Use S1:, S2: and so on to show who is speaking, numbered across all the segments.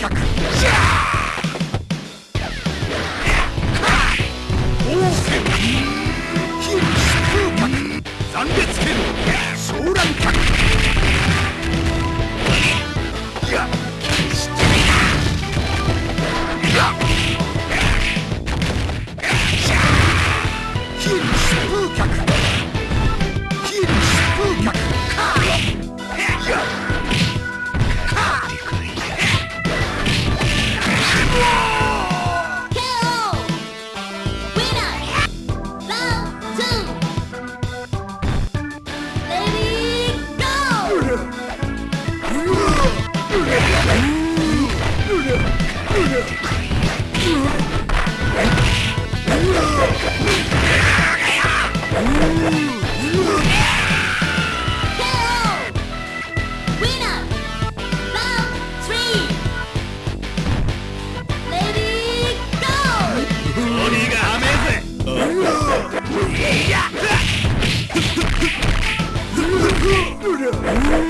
S1: 客 Yeah!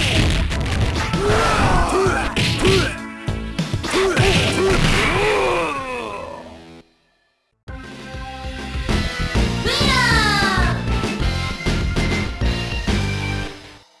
S1: Huh?